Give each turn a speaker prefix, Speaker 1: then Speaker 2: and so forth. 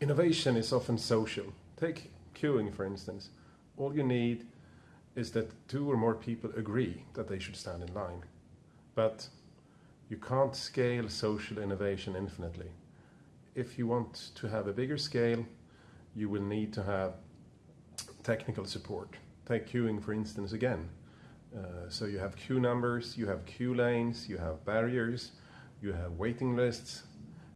Speaker 1: innovation is often social. Take queuing, for instance. All you need is that two or more people agree that they should stand in line. But you can't scale social innovation infinitely. If you want to have a bigger scale, you will need to have technical support. Take queuing, for instance, again. Uh, so you have queue numbers, you have queue lanes, you have barriers, you have waiting lists,